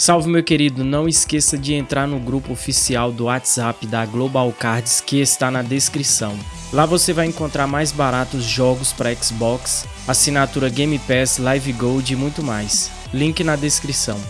Salve meu querido, não esqueça de entrar no grupo oficial do WhatsApp da Global Cards que está na descrição. Lá você vai encontrar mais baratos jogos para Xbox, assinatura Game Pass, Live Gold e muito mais. Link na descrição.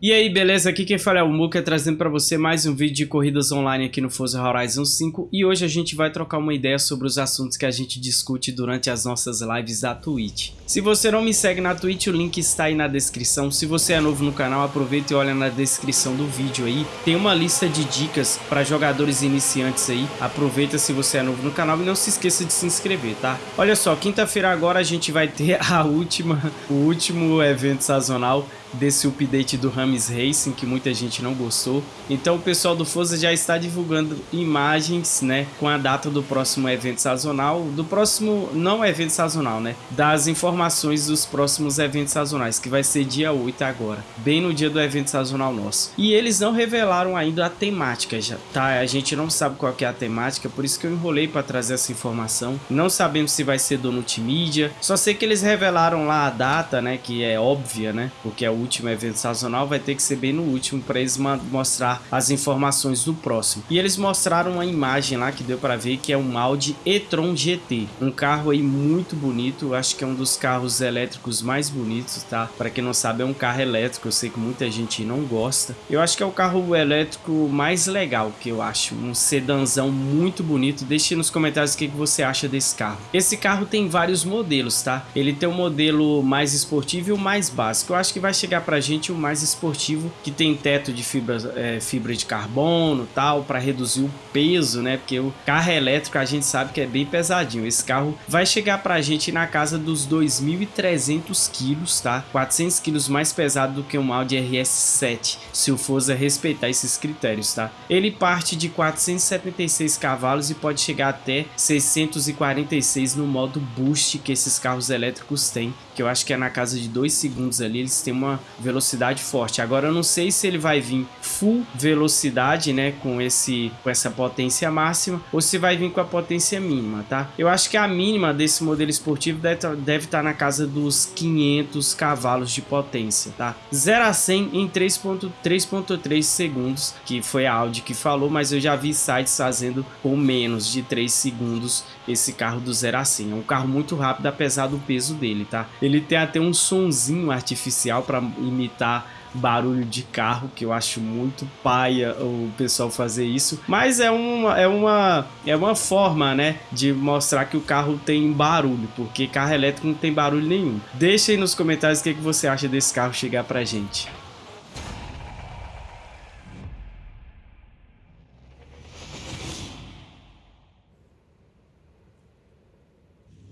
E aí, beleza? Aqui quem fala é o Muka, trazendo para você mais um vídeo de corridas online aqui no Forza Horizon 5 e hoje a gente vai trocar uma ideia sobre os assuntos que a gente discute durante as nossas lives da Twitch. Se você não me segue na Twitch, o link está aí na descrição. Se você é novo no canal, aproveita e olha na descrição do vídeo aí. Tem uma lista de dicas para jogadores iniciantes aí. Aproveita se você é novo no canal e não se esqueça de se inscrever, tá? Olha só, quinta-feira agora a gente vai ter a última, o último evento sazonal desse update do Rames Racing, que muita gente não gostou. Então o pessoal do Forza já está divulgando imagens, né, com a data do próximo evento sazonal, do próximo, não evento sazonal, né, das informações dos próximos eventos sazonais, que vai ser dia 8 agora, bem no dia do evento sazonal nosso. E eles não revelaram ainda a temática, já, tá? A gente não sabe qual é a temática, por isso que eu enrolei para trazer essa informação. Não sabemos se vai ser do multimídia, só sei que eles revelaram lá a data, né, que é óbvia, né, porque é último evento sazonal, vai ter que ser bem no último para eles mostrar as informações do próximo. E eles mostraram uma imagem lá que deu para ver que é um Audi e-tron GT, um carro aí muito bonito, acho que é um dos carros elétricos mais bonitos, tá? Para quem não sabe, é um carro elétrico, eu sei que muita gente não gosta. Eu acho que é o carro elétrico mais legal que eu acho, um sedanzão muito bonito. Deixe nos comentários o que você acha desse carro. Esse carro tem vários modelos, tá? Ele tem um modelo mais esportivo e o mais básico. Eu acho que vai chegar chegar pra gente o mais esportivo, que tem teto de fibra, é, fibra de carbono tal, para reduzir o peso, né? Porque o carro elétrico a gente sabe que é bem pesadinho. Esse carro vai chegar pra gente na casa dos 2.300 quilos, tá? 400 quilos mais pesado do que um Audi RS7, se o Forza respeitar esses critérios, tá? Ele parte de 476 cavalos e pode chegar até 646 no modo boost que esses carros elétricos têm, que eu acho que é na casa de 2 segundos ali, eles têm uma velocidade forte. Agora eu não sei se ele vai vir full velocidade, né, com esse com essa potência máxima ou se vai vir com a potência mínima, tá? Eu acho que a mínima desse modelo esportivo deve, tá, estar tá na casa dos 500 cavalos de potência, tá? 0 a 100 em 3.3 segundos, que foi a Audi que falou, mas eu já vi sites fazendo com menos de 3 segundos esse carro do 0 a 100. É um carro muito rápido apesar do peso dele, tá? Ele tem até um sonzinho artificial para imitar barulho de carro, que eu acho muito paia o pessoal fazer isso, mas é uma, é uma, é uma forma, né, de mostrar que o carro tem barulho, porque carro elétrico não tem barulho nenhum. Deixa aí nos comentários o que, que você acha desse carro chegar pra gente.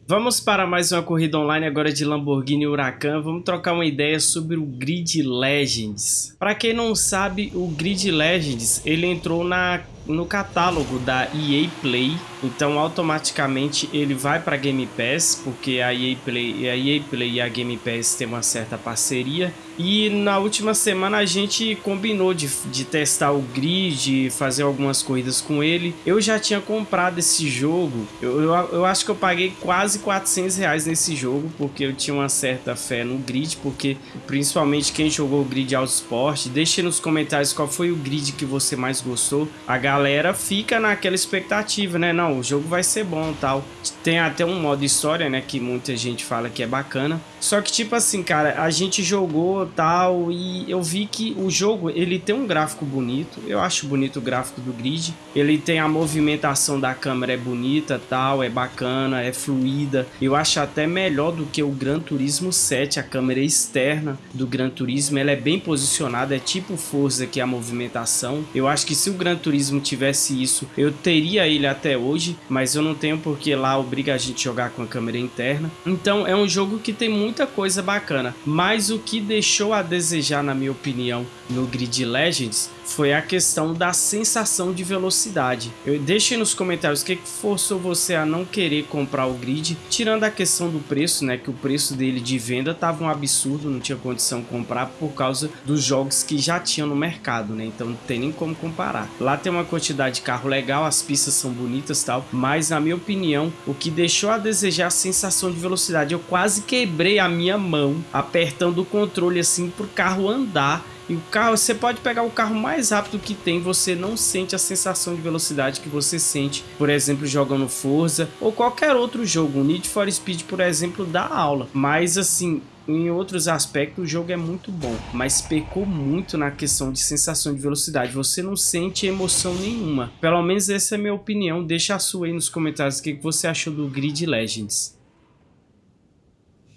Vamos para mais uma corrida online agora de Lamborghini Huracan. Vamos trocar uma ideia sobre o Grid Legends. Para quem não sabe, o Grid Legends ele entrou na no catálogo da EA Play, então automaticamente ele vai para Game Pass, porque a EA Play, a EA Play e a Game Pass tem uma certa parceria. E na última semana a gente combinou de, de testar o grid, fazer algumas corridas com ele. Eu já tinha comprado esse jogo, eu, eu, eu acho que eu paguei quase 400 reais nesse jogo, porque eu tinha uma certa fé no grid, porque principalmente quem jogou o grid Auto Sport, deixe nos comentários qual foi o grid que você mais gostou. A galera fica naquela expectativa, né? Não, o jogo vai ser bom tal. Tem até um modo história, né? Que muita gente fala que é bacana. Só que, tipo assim, cara, a gente jogou tal e eu vi que o jogo, ele tem um gráfico bonito. Eu acho bonito o gráfico do grid. Ele tem a movimentação da câmera, é bonita tal, é bacana, é fluida. Eu acho até melhor do que o Gran Turismo 7, a câmera externa do Gran Turismo. Ela é bem posicionada, é tipo Forza que é a movimentação. Eu acho que se o Gran Turismo tivesse isso, eu teria ele até hoje, mas eu não tenho porque lá obriga a gente jogar com a câmera interna. Então é um jogo que tem muita coisa bacana, mas o que deixou a desejar na minha opinião no Grid Legends foi a questão da sensação de velocidade. Eu, deixe nos comentários o que, forçou você a não querer comprar o grid. tirando a questão do preço, né, que o preço dele de venda tava um absurdo, não tinha condição de comprar por causa dos jogos que já tinham no mercado, né, então não tem nem como comparar. Lá tem uma quantidade de carro legal, as pistas são bonitas tal, mas na minha opinião, o que deixou a desejar a sensação de velocidade, eu quase quebrei a minha mão apertando o controle assim pro carro andar e o carro, você pode pegar o carro mais rápido que tem, você não sente a sensação de velocidade que você sente, por exemplo, jogando Forza ou qualquer outro jogo. Need for Speed, por exemplo, dá aula. Mas assim, em outros aspectos o jogo é muito bom, mas pecou muito na questão de sensação de velocidade. Você não sente emoção nenhuma. Pelo menos essa é a minha opinião. Deixa a sua aí nos comentários o que você achou do Grid Legends.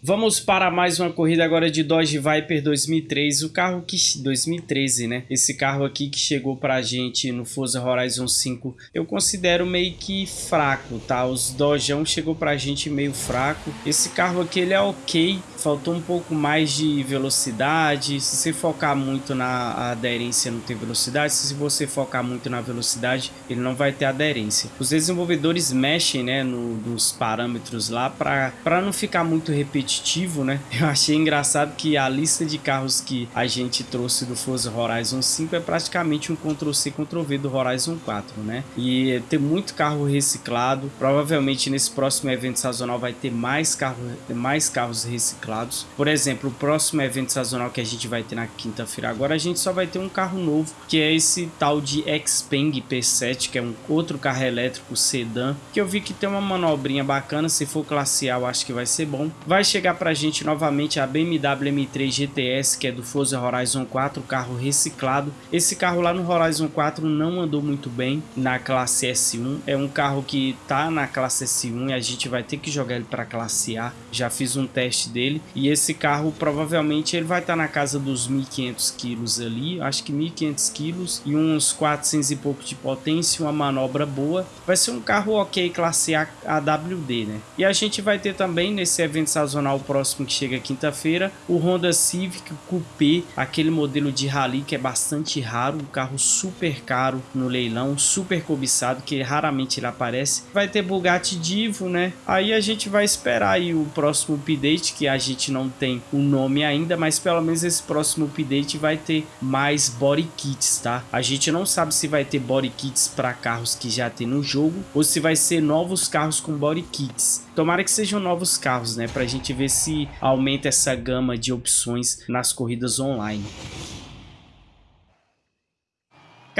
Vamos para mais uma corrida agora de Dodge Viper 2003, o carro que 2013, né? Esse carro aqui que chegou pra gente no Forza Horizon 5, eu considero meio que fraco, tá? Os Dodgeão chegou pra gente meio fraco. Esse carro aqui ele é ok, faltou um pouco mais de velocidade. Se você focar muito na aderência, não tem velocidade. Se você focar muito na velocidade, ele não vai ter aderência. Os desenvolvedores mexem, né, no, nos parâmetros lá para não ficar muito repetitivo competitivo, né? Eu achei engraçado que a lista de carros que a gente trouxe do Forza Horizon 5 é praticamente um Ctrl-C, Ctrl-V do Horizon 4, né? E tem muito carro reciclado. Provavelmente nesse próximo evento sazonal vai ter mais, carro, mais carros reciclados. Por exemplo, o próximo evento sazonal que a gente vai ter na quinta-feira agora, a gente só vai ter um carro novo, que é esse tal de Xpeng P7, que é um outro carro elétrico sedã, que eu vi que tem uma manobrinha bacana, se for classe A eu acho que vai ser bom. Vai chegar chegar pra gente novamente a BMW M3 GTS, que é do Forza Horizon 4, carro reciclado. Esse carro lá no Horizon 4 não andou muito bem na classe S1. É um carro que tá na classe S1 e a gente vai ter que jogar ele para classe A. Já fiz um teste dele e esse carro provavelmente ele vai estar tá na casa dos 1.500 quilos ali, acho que 1.500 quilos e uns 400 e pouco de potência, uma manobra boa. Vai ser um carro ok classe A AWD, né? E a gente vai ter também nesse evento sazonal o próximo que chega quinta-feira, o Honda Civic Coupé, aquele modelo de rally que é bastante raro, um carro super caro no leilão, super cobiçado, que raramente ele aparece. Vai ter Bugatti Divo, né? Aí a gente vai esperar aí o próximo update, que a gente não tem o nome ainda, mas pelo menos esse próximo update vai ter mais body kits, tá? A gente não sabe se vai ter body kits para carros que já tem no jogo ou se vai ser novos carros com body kits. Tomara que sejam novos carros, né? Pra gente ver se aumenta essa gama de opções nas corridas online.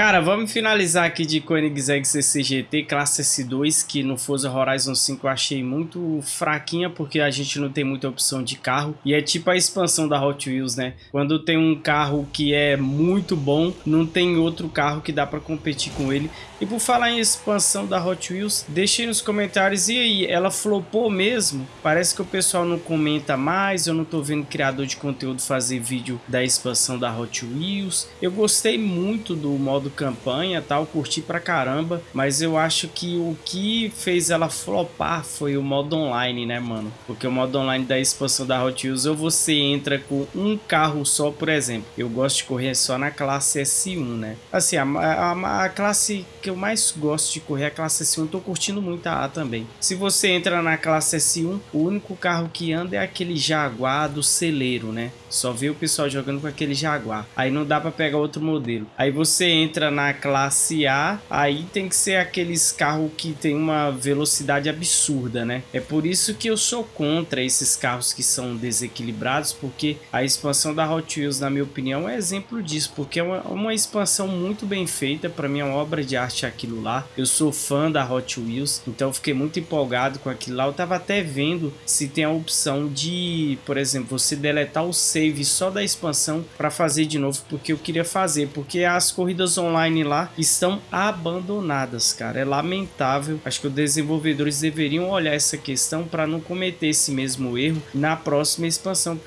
Cara, vamos finalizar aqui de Koenigsegg CCGT classe S2, que no Forza Horizon 5 eu achei muito fraquinha, porque a gente não tem muita opção de carro. E é tipo a expansão da Hot Wheels, né? Quando tem um carro que é muito bom, não tem outro carro que dá para competir com ele. E por falar em expansão da Hot Wheels, deixe nos comentários, e aí, ela flopou mesmo? Parece que o pessoal não comenta mais, eu não tô vendo criador de conteúdo fazer vídeo da expansão da Hot Wheels. Eu gostei muito do modo campanha tal, curti pra caramba, mas eu acho que o que fez ela flopar foi o modo online, né, mano? Porque o modo online da expansão da Hot Wheels, ou você entra com um carro só, por exemplo. Eu gosto de correr só na classe S1, né? Assim, a, a, a classe que eu mais gosto de correr é a classe S1, tô curtindo muito a A também. Se você entra na classe S1, o único carro que anda é aquele Jaguar do celeiro, né? Só vê o pessoal jogando com aquele Jaguar. Aí não dá pra pegar outro modelo. Aí você entra entra na classe A, aí tem que ser aqueles carros que tem uma velocidade absurda, né? É por isso que eu sou contra esses carros que são desequilibrados, porque a expansão da Hot Wheels, na minha opinião, é exemplo disso, porque é uma, uma expansão muito bem feita, para mim é uma obra de arte aquilo lá. Eu sou fã da Hot Wheels, então fiquei muito empolgado com aquilo lá. Eu tava até vendo se tem a opção de, por exemplo, você deletar o save só da expansão para fazer de novo, porque eu queria fazer, porque as corridas online lá estão abandonadas, cara. É lamentável. Acho que os desenvolvedores deveriam olhar essa questão para não cometer esse mesmo erro na próxima expansão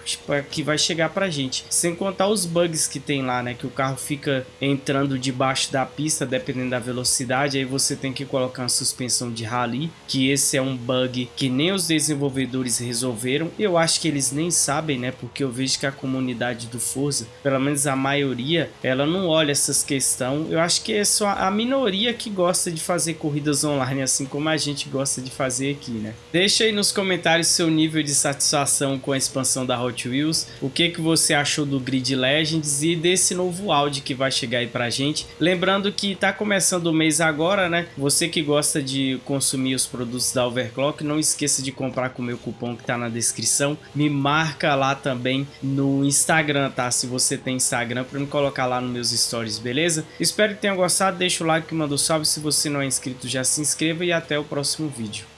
que vai chegar pra gente. Sem contar os bugs que tem lá, né? Que o carro fica entrando debaixo da pista, dependendo da velocidade. Aí você tem que colocar uma suspensão de rally, que esse é um bug que nem os desenvolvedores resolveram. Eu acho que eles nem sabem, né? Porque eu vejo que a comunidade do Forza, pelo menos a maioria, ela não olha essas questões Eu acho que é só a minoria que gosta de fazer corridas online, assim como a gente gosta de fazer aqui, né? Deixa aí nos comentários seu nível de satisfação com a expansão da Hot Wheels, o que, que você achou do Grid Legends e desse novo Audi que vai chegar aí pra gente. Lembrando que tá começando o mês agora, né? Você que gosta de consumir os produtos da Overclock, não esqueça de comprar com o meu cupom que tá na descrição. Me marca lá também no Instagram, tá? Se você tem Instagram, para me colocar lá nos meus stories, beleza? Espero que tenham gostado, deixa o like, manda um salve. Se você não é inscrito, já se inscreva e até o próximo vídeo.